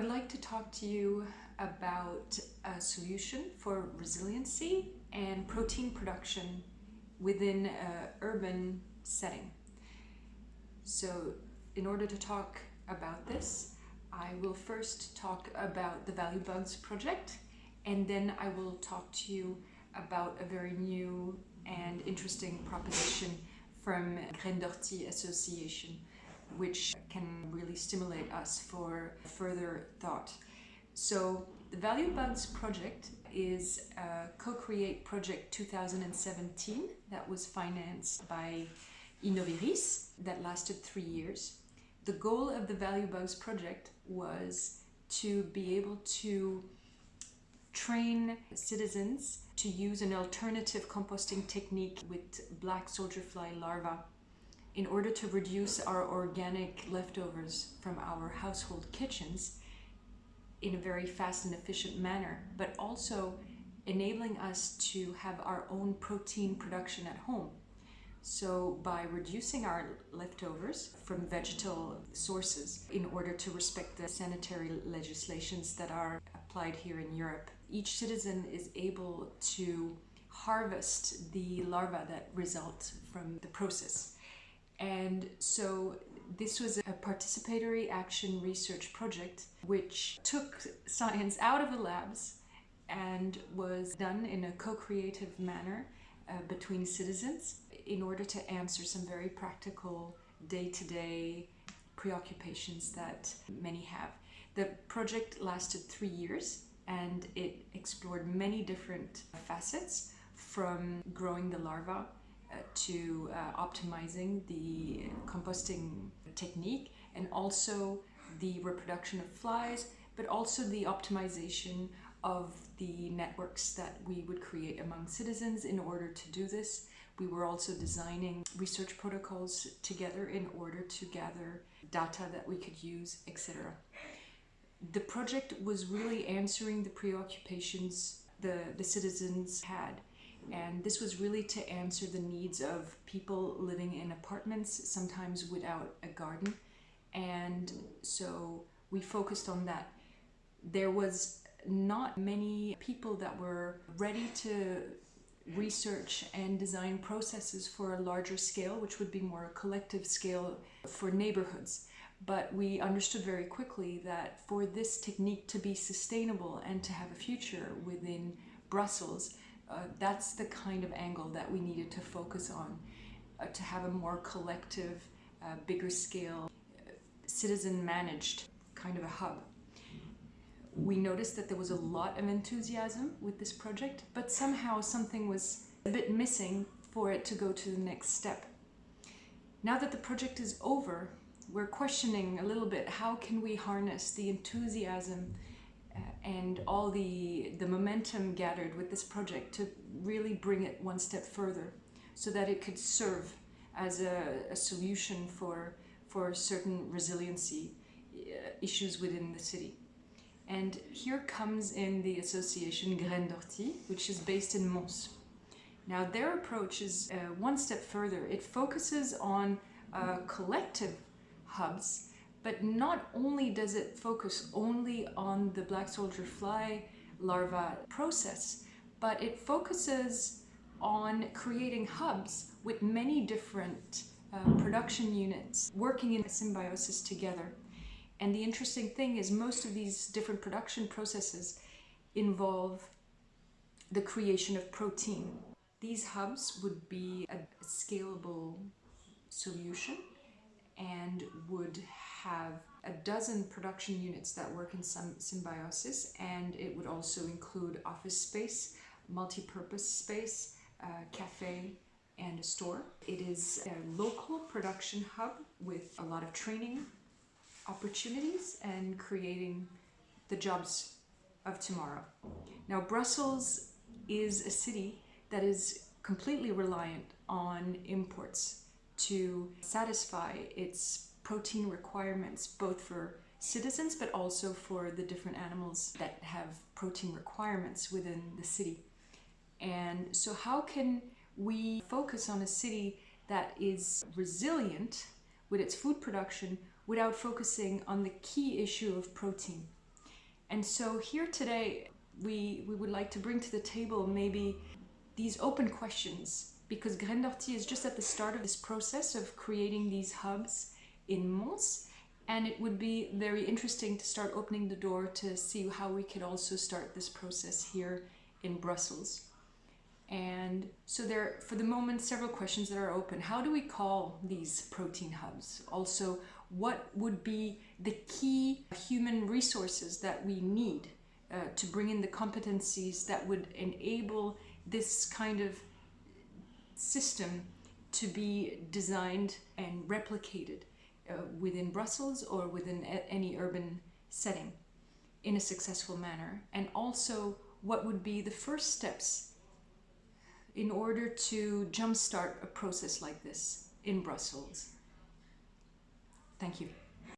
would like to talk to you about a solution for resiliency and protein production within an urban setting. So in order to talk about this, I will first talk about the Value Bugs project and then I will talk to you about a very new and interesting proposition from Graines d'Ortie Association which can really stimulate us for further thought. So the Value Bugs project is a Co-Create Project 2017 that was financed by Innoviris that lasted three years. The goal of the Value Bugs project was to be able to train citizens to use an alternative composting technique with black soldier fly larvae in order to reduce our organic leftovers from our household kitchens in a very fast and efficient manner, but also enabling us to have our own protein production at home. So by reducing our leftovers from vegetal sources in order to respect the sanitary legislations that are applied here in Europe, each citizen is able to harvest the larvae that result from the process. And so this was a participatory action research project which took science out of the labs and was done in a co-creative manner uh, between citizens in order to answer some very practical day-to-day -day preoccupations that many have. The project lasted three years and it explored many different facets from growing the larva to uh, optimizing the composting technique and also the reproduction of flies, but also the optimization of the networks that we would create among citizens in order to do this. We were also designing research protocols together in order to gather data that we could use, etc. The project was really answering the preoccupations the, the citizens had and this was really to answer the needs of people living in apartments, sometimes without a garden. And so we focused on that. There was not many people that were ready to research and design processes for a larger scale, which would be more a collective scale for neighborhoods. But we understood very quickly that for this technique to be sustainable and to have a future within Brussels, uh, that's the kind of angle that we needed to focus on uh, to have a more collective, uh, bigger scale, uh, citizen managed kind of a hub. We noticed that there was a lot of enthusiasm with this project, but somehow something was a bit missing for it to go to the next step. Now that the project is over, we're questioning a little bit how can we harness the enthusiasm and all the, the momentum gathered with this project to really bring it one step further so that it could serve as a, a solution for, for certain resiliency uh, issues within the city. And here comes in the association Graines d'Ortie, which is based in Mons. Now their approach is uh, one step further. It focuses on uh, collective hubs but not only does it focus only on the black soldier fly larva process, but it focuses on creating hubs with many different uh, production units working in symbiosis together. And the interesting thing is most of these different production processes involve the creation of protein. These hubs would be a scalable solution and would have a dozen production units that work in some symbiosis and it would also include office space, multi-purpose space, a cafe and a store. It is a local production hub with a lot of training opportunities and creating the jobs of tomorrow. Now Brussels is a city that is completely reliant on imports to satisfy its protein requirements both for citizens but also for the different animals that have protein requirements within the city. And so how can we focus on a city that is resilient with its food production without focusing on the key issue of protein? And so here today, we, we would like to bring to the table maybe these open questions because Graines d'Ortie is just at the start of this process of creating these hubs in Mons and it would be very interesting to start opening the door to see how we could also start this process here in Brussels. And so there, for the moment, several questions that are open. How do we call these protein hubs? Also, what would be the key human resources that we need uh, to bring in the competencies that would enable this kind of system to be designed and replicated uh, within Brussels or within any urban setting in a successful manner? And also, what would be the first steps in order to jumpstart a process like this in Brussels. Thank you.